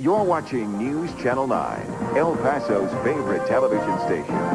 You're watching News Channel 9, El Paso's favorite television station.